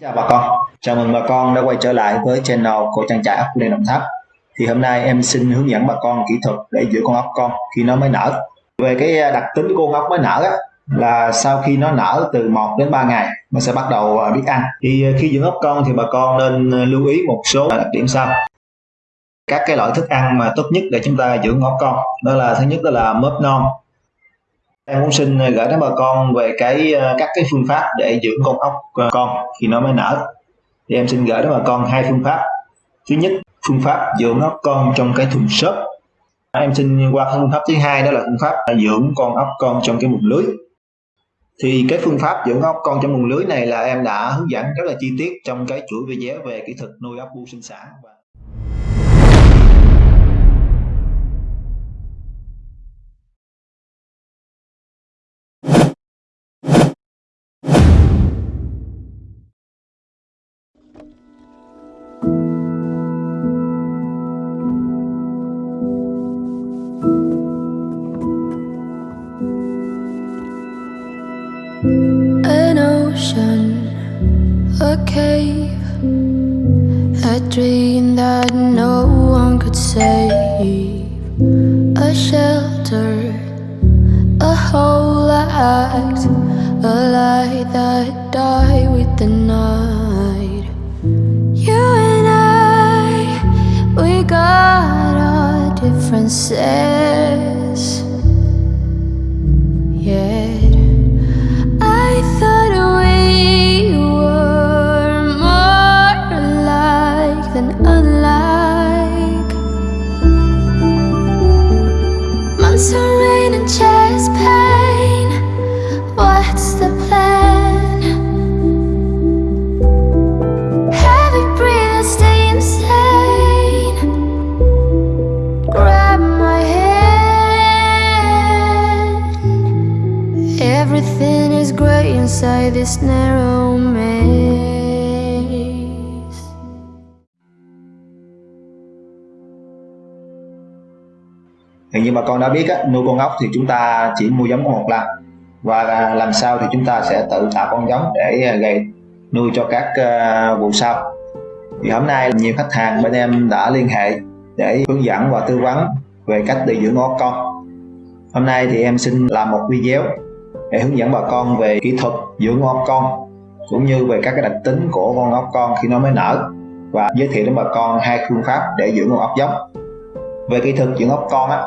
Chào bà con, chào mừng bà con đã quay trở lại với channel của trang trại ốc Lê Đồng Tháp. Thì hôm nay em xin hướng dẫn bà con kỹ thuật để giữ con ốc con khi nó mới nở. Về cái à, đặc tính của con ốc mới nở á, là sau khi nó nở từ 1 đến 3 ngày nó sẽ bắt đầu à, biết ăn. Thì à, khi dưỡng ốc con thì bà con nên lưu ý một số đặc điểm sau. Các cái loại thức ăn mà tốt nhất để chúng ta dưỡng ốc con đó là thứ nhất đó là mớp non, em cũng xin ờ, gửi đến bà con về cái ờ, các cái phương pháp để dưỡng con ốc ờ, con khi nó mới nở. Thì em xin gửi đến bà con hai phương pháp. Thứ nhất, phương pháp dưỡng ốc con trong cái thùng xốp. À, em xin qua phương pháp thứ hai, đó là phương pháp à, dưỡng con ốc con trong cái mùng lưới. Thì cái phương pháp dưỡng ốc con trong mùng lưới này là em đã hướng dẫn rất là chi tiết trong cái chuỗi video về kỹ thuật nuôi ốc bu sinh sản. Ocean, a cave, a dream that no one could save, a shelter, a whole act, a light that died with the night. You and I, we got our differences. Bà con đã biết á, nuôi con ốc thì chúng ta chỉ mua giống có một lần và làm sao thì chúng ta sẽ tự tạo con giống để à, gây nuôi cho các à, vụ sau. Thì hôm nay nhiều khách hàng bên em đã liên hệ để hướng dẫn và tư vấn về cách để dưỡng ốc con. Hôm nay thì em xin làm một video để hướng dẫn bà con về kỹ thuật dưỡng ốc con cũng như về các cái đặc tính của con ốc con khi nó mới nở và giới thiệu đến bà con hai phương pháp để dưỡng con ốc giống. Về kỹ thuật dưỡng ốc con á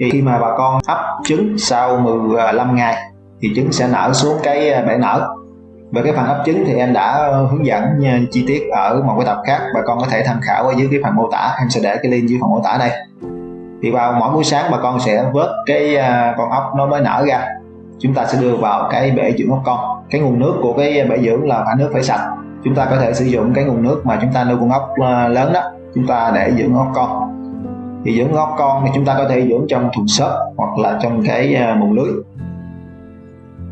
thì khi mà bà con ấp trứng sau 15 à, ngày, thì trứng sẽ nở xuống cái à, bể nở. Về cái phần ấp trứng thì em đã hướng dẫn à, chi tiết ở một cái tập khác. Bà con có thể tham khảo ở dưới cái phần mô tả. Em sẽ để cái link dưới phần mô tả đây. Thì vào mỗi buổi sáng bà con sẽ vớt cái con ốc nó mới nở ra. Chúng ta sẽ đưa vào cái bể dưỡng ốc con. Cái nguồn nước của cái bể dưỡng là phải nước phải sạch. Chúng ta có thể sử dụng cái nguồn nước mà chúng ta nuôi con ốc lớn đó. Chúng ta để dưỡng ốc con thì dưỡng ốc con thì chúng ta có thể dưỡng trong thùng xốp hoặc là trong cái à, mùng lưới.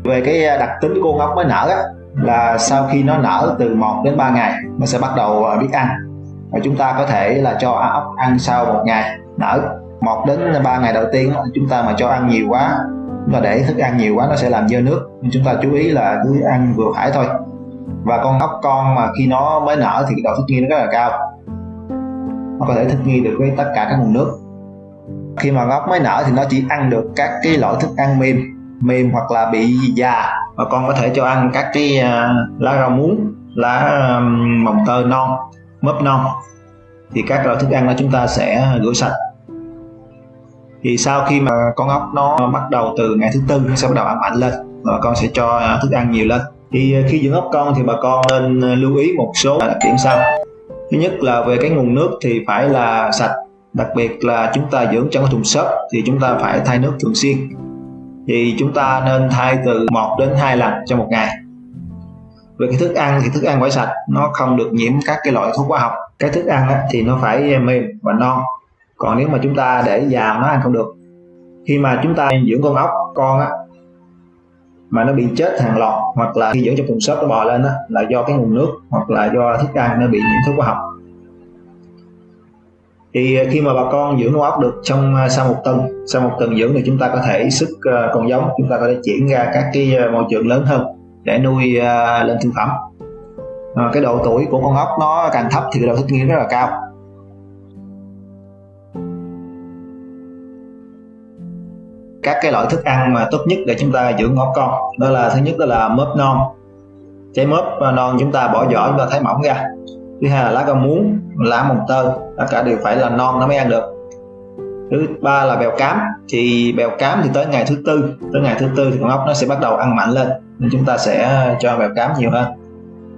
Về cái à, đặc tính của ngốc ốc mới nở á, là sau khi nó nở từ 1 đến 3 ngày nó sẽ bắt đầu à, biết ăn. Và chúng ta có thể là cho ốc ăn sau một ngày nở. 1 đến 3 ngày đầu tiên chúng ta mà cho ăn nhiều quá chúng ta để thức ăn nhiều quá nó sẽ làm dơ nước. Nên chúng ta chú ý là cứ ăn vừa phải thôi. Và con ốc con mà khi nó mới nở thì độ thích nghi nó rất là cao nó có thể thích nghi được với tất cả các nguồn nước. Khi mà ngóc mới nở thì nó chỉ ăn được các cái loại thức ăn mềm mềm hoặc là bị già. Và con có thể cho ăn các cái uh, lá rau muống lá um, mồng tơi non mướp non. Thì các loại thức ăn đó chúng ta sẽ rửa sạch. Thì sau khi mà con ốc nó bắt đầu từ ngày thứ tư nó sẽ bắt đầu ăn mạnh lên và con sẽ cho à, thức ăn nhiều lên. Thì khi dưỡng ốc con thì bà con nên lưu ý một số đặc điểm sau thứ nhất là về cái nguồn nước thì phải là sạch, đặc biệt là chúng ta dưỡng trong cái thùng xốp thì chúng ta phải thay nước thường xuyên. Thì chúng ta nên thay từ 1 đến 2 lần trong một ngày. Về cái thức ăn thì thức ăn phải sạch, nó không được nhiễm các cái loại thuốc hóa học. Cái thức ăn thì nó phải mềm và non. Còn nếu mà chúng ta để già nó ăn không được, khi mà chúng ta dưỡng con ốc, con á mà nó bị chết hàng loạt hoặc là khi dưỡng trong thùng xốp nó bò lên á là do cái nguồn nước hoặc là do thức ăn nó bị nhiễm thuốc hóa học. Thì khi mà bà con dưỡng con ốc được trong à, sau một tuần sau một tuần dưỡng thì chúng ta có thể sức à, con giống chúng ta có thể chuyển ra các cái à, môi trường lớn hơn để nuôi lên thương phẩm. À, cái độ tuổi của con ốc nó càng thấp thì cái độ thích nghi rất là cao. Các cái loại thức ăn mà tốt nhất để chúng ta dưỡng ốc con. Đó là thứ nhất đó là mớp non. Trái mớp à, non chúng ta bỏ vỏ chúng ta thái mỏng ra. Thứ hai là lá rau muống, lá mồng tơi, tất cả đều phải là non nó mới ăn được. Thứ ba là bèo cám. Thì bèo cám thì tới ngày thứ tư, tới ngày thứ tư thì con ốc nó sẽ bắt đầu ăn mạnh lên, nên chúng ta sẽ cho bèo cám nhiều hơn.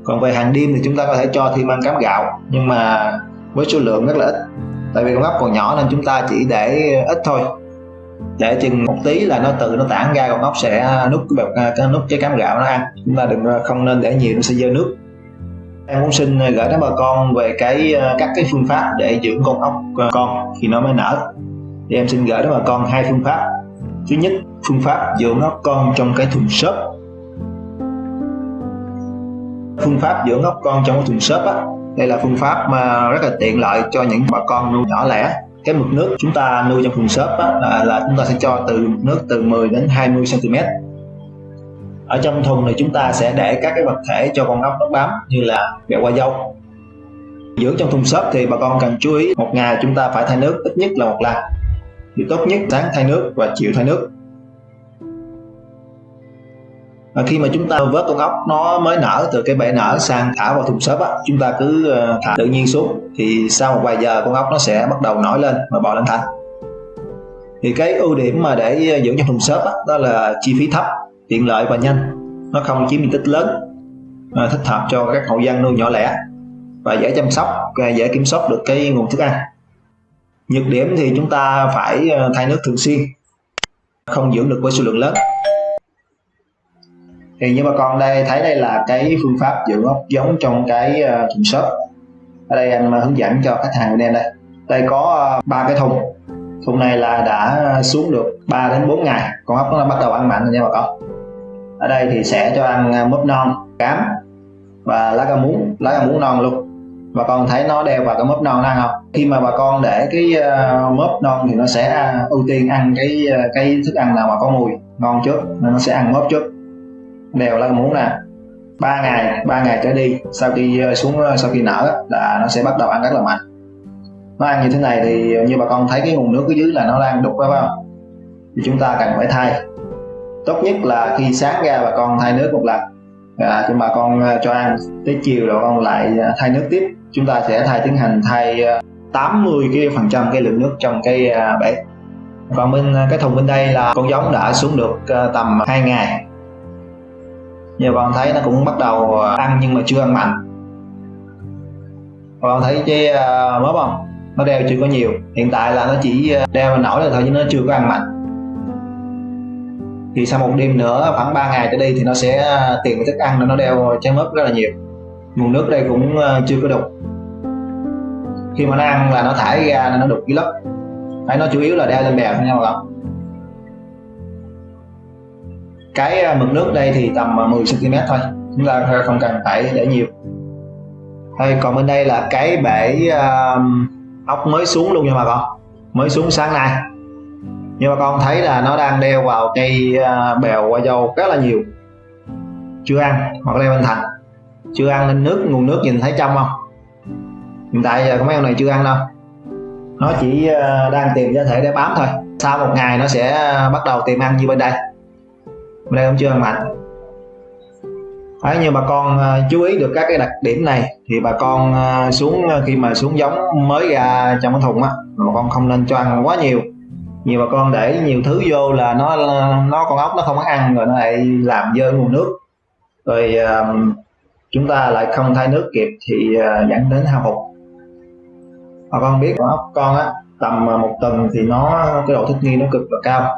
Còn về hàng đêm thì chúng ta có thể cho thêm ăn cám gạo, nhưng mà với số lượng rất là ít, tại vì con ốc còn nhỏ nên chúng ta chỉ để ít thôi để chừng một tí là nó tự nó tản ra con ốc sẽ nút cái à, cái nút cái cám gạo nó ăn. Chúng ta đừng à, không nên để nhiều, nó sẽ dơ nước. Em muốn xin à, gửi đến bà con về cái các cái phương pháp để dưỡng con ốc con khi nó mới nở. Thì em xin gửi đến bà con hai phương pháp. Thứ nhất, phương pháp dưỡng ốc con trong cái thùng xốp. Phương pháp dưỡng ốc con trong cái thùng xốp á, đây là phương pháp mà rất là tiện lợi cho những bà con nuôi nhỏ lẻ cái mực nước chúng ta nuôi trong thùng shop á, là, là chúng ta sẽ cho từ mực nước từ 10 đến 20 cm ở trong thùng này chúng ta sẽ để các cái vật thể cho con ốc nó bám như là bẹo qua dâu. Dưỡng trong thùng shop thì bà con cần chú ý một ngày chúng ta phải thay nước ít nhất là một lần. Thì tốt nhất sáng thay nước và chiều thay nước và khi mà chúng ta vớt con ốc nó mới nở từ cái bể nở sang thả vào thùng xốp á chúng ta cứ ờ, thả tự nhiên xuống. Thì sau một vài giờ con ốc nó sẽ bắt đầu nổi lên và bò lên thành. Thì cái ưu điểm mà để ờ, dưỡng trong thùng xốp á, đó là chi phí thấp tiện lợi và nhanh. Nó không chiếm diện tích lớn à, thích hợp cho các hộ dân nuôi nhỏ lẻ và dễ chăm sóc và dễ kiểm soát được cái nguồn thức ăn. Nhược điểm thì chúng ta phải thay nước thường xuyên không dưỡng được với số lượng lớn thì như bà con đây thấy đây là cái phương pháp dưỡng ốc giống trong cái ờ, thùng xốp. Ở đây anh ờ, hướng dẫn cho khách hàng của em đây. Đây có ờ, ba cái thùng. Thùng này là đã xuống được 3 đến 4 ngày. Con ốc nó bắt đầu ăn mạnh rồi nha bà con. Ở đây thì sẽ cho ăn mướp non cám và lá cà muống lá cà muống non luôn. Bà con thấy nó đeo vào cái mướp non ăn không? Khi mà bà con để cái uh, mướp non thì nó sẽ ưu tiên ăn cái cái thức ăn nào mà có mùi ngon trước nên nó sẽ ăn mướp trước đều là muốn là ba ngày ba ngày trở đi sau khi xuống ờ, sau khi nở là nó sẽ bắt đầu ăn rất là mạnh. Nó ăn như thế này thì như bà con thấy cái nguồn nước ở dưới là nó đang đục phải không? Thì chúng ta cần phải thay. Tốt nhất là khi sáng ra bà con thay nước một lần à, cho bà con ờ, cho ăn. Tới chiều rồi con lại ờ, thay nước tiếp. Chúng ta sẽ thay tiến hành thay 80 cái phần trăm cái lượng nước trong cái à, bể. Còn bên cái thùng bên đây là con giống đã xuống được tầm 2 ngày giờ bạn thấy nó cũng bắt đầu à, ăn nhưng mà chưa ăn mạnh bạn thấy cái à, mớp không? Nó đeo chưa có nhiều. Hiện tại là nó chỉ à, đeo nổi là thôi chứ nó chưa có ăn mạnh thì sau một đêm nữa khoảng 3 ngày tới đây thì nó sẽ tìm thức ăn để nó đeo trái mớp rất là nhiều. Nguồn nước đây cũng chưa có đục. Khi mà nó ăn là nó thải ra nó đục cái lớp. Đấy, nó chủ yếu là đeo lên bèo thôi nha mọi người cái à, mực nước đây thì tầm à, 10 cm thôi. Chúng ta không cần phải để nhiều. Đây, còn bên đây là cái bể uh, ốc mới xuống luôn nha bà con. Mới xuống sáng nay. Nhưng mà con thấy là nó đang đeo vào cây uh, bèo qua dâu rất là nhiều. Chưa ăn hoặc leo bên thành. Chưa ăn nên nước nguồn nước nhìn thấy trong không? Hiện tại giờ mấy con này chưa ăn đâu. Nó chỉ uh, đang tìm cho thể để bám thôi. Sau một ngày nó sẽ bắt đầu tìm ăn như bên đây nay không cũng chưa ăn mạnh Đấy, ờ, như bà con ờ, chú ý được các cái đặc điểm này thì bà con ờ, xuống khi mà xuống giống mới ra trong cái thùng á bà con không nên cho ăn quá nhiều. Nhiều bà con để nhiều thứ vô là nó nó con ốc nó không có ăn rồi nó lại làm dơ nguồn nước. Rồi chúng ta lại không thay nước kịp thì dẫn đến hao hụt. Bà con biết con ốc con á tầm một tuần thì nó cái độ thích nghi nó cực là cao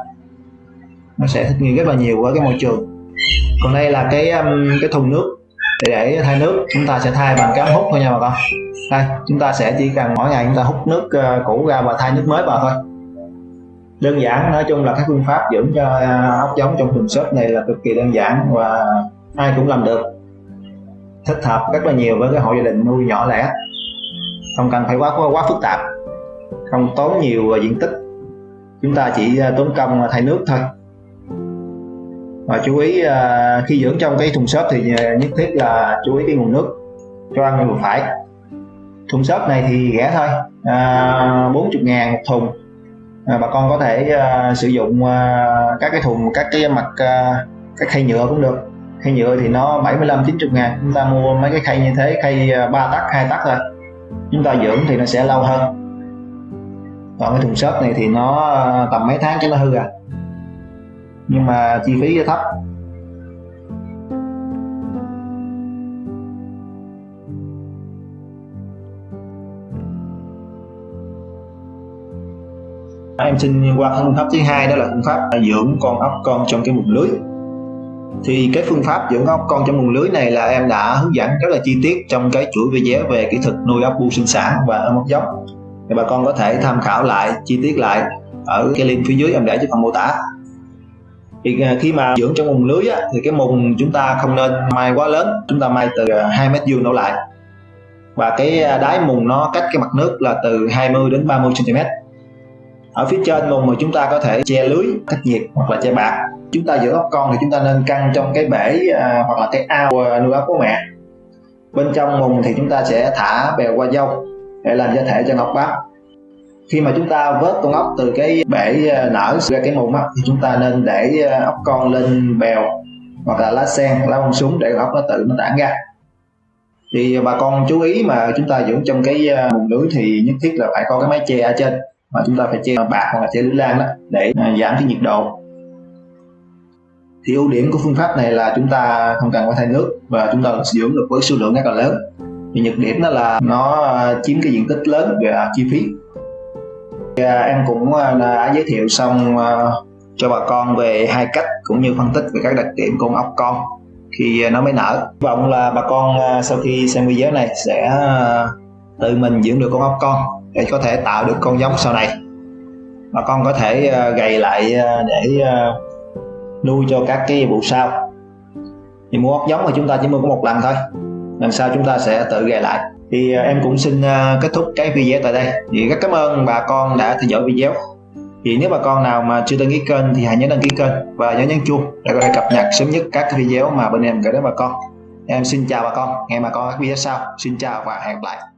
nó sẽ thích nghi rất là nhiều với cái môi trường. Còn đây là cái um, cái thùng nước để, để thay nước. Chúng ta sẽ thay bằng cái hút thôi nha bà con. Đây chúng ta sẽ chỉ cần mỗi ngày chúng ta hút nước uh, cũ ra và thay nước mới vào thôi. Đơn giản nói chung là các phương pháp dưỡng cho ờ, ốc giống trong thùng xốp này là cực kỳ đơn giản và ai cũng làm được. Thích hợp rất là nhiều với cái hộ gia đình nuôi nhỏ lẻ. Không cần phải quá quá phức tạp. Không tốn nhiều ờ, diện tích. Chúng ta chỉ tốn công thay nước thôi và chú ý à, khi dưỡng trong cái thùng xốp thì à, nhất thiết là chú ý cái nguồn nước cho ăn vừa phải. Thùng xốp này thì rẻ thôi à, 40 ngàn một thùng. À, bà con có thể à, sử dụng à, các cái thùng các cái mặt à, các khay nhựa cũng được. Khay nhựa thì nó 75 90 ngàn chúng ta mua mấy cái khay như thế khay à, 3 tắc hai tắc thôi. Chúng ta dưỡng thì nó sẽ lâu hơn. Còn cái thùng xốp này thì nó à, tầm mấy tháng cho nó hư à nhưng mà chi phí thấp. Em xin qua phương pháp thứ hai, đó là phương pháp dưỡng con ốc con trong cái mùng lưới. Thì cái phương pháp dưỡng ốc con trong mùng lưới này là em đã hướng dẫn rất là chi tiết trong cái chuỗi video về kỹ thuật nuôi ốc bu sinh sản và ốc giống thì bà con có thể tham khảo lại, chi tiết lại ở cái link phía dưới em để cho phần mô tả thì à, khi mà dưỡng trong mùng lưới á, thì cái mùng chúng ta không nên mai quá lớn chúng ta mai từ à, 2 mét vuông đổ lại. Và cái à, đáy mùng nó cách cái mặt nước là từ 20 đến 30 cm ở phía trên mùng mà chúng ta có thể che lưới cách nhiệt hoặc là che bạc. Chúng ta giữ ốc con thì chúng ta nên căng trong cái bể à, hoặc là cái ao nuôi ốc của mẹ. Bên trong mùng thì chúng ta sẽ thả bèo qua dâu để làm gia thể cho ngọc bám khi mà chúng ta vớt con ốc từ cái bể à, nở ra cái mùng á, thì chúng ta nên để à, ốc con lên bèo hoặc là lá sen lá bông súng để ốc nó tự nó tản ra. Thì bà con chú ý mà chúng ta dưỡng trong cái à, mùng lưới thì nhất thiết là phải có cái mái che ở trên. Mà chúng ta phải che bạc hoặc là che lưới lan đó để giảm cái nhiệt độ. Thì ưu điểm của phương pháp này là chúng ta không cần phải thay nước và chúng ta sử dưỡng được với số lượng rất là lớn. Thì nhược điểm đó là nó chiếm cái diện tích lớn về chi phí à, em cũng à, đã giới thiệu xong à, cho bà con về hai cách cũng như phân tích về các đặc điểm con ốc con khi à, nó mới nở. Hy vọng là bà con sau khi xem video này sẽ tự mình dưỡng được con ốc con để có thể tạo được con giống sau này. Bà con có thể gầy lại để nuôi cho các cái vụ sau. Thì mua ốc giống thì chúng ta chỉ mua có một lần thôi lần sau chúng ta sẽ tự gầy lại thì à, em cũng xin à, kết thúc cái video tại đây. Thì rất cảm ơn bà con đã theo dõi video. Thì nếu bà con nào mà chưa đăng ký kênh thì hãy nhớ đăng ký kênh và nhớ nhấn chuông để có thể cập nhật sớm nhất các video mà bên em gửi đến bà con. Em xin chào bà con. Hẹn bà con các video sau. Xin chào và hẹn gặp lại.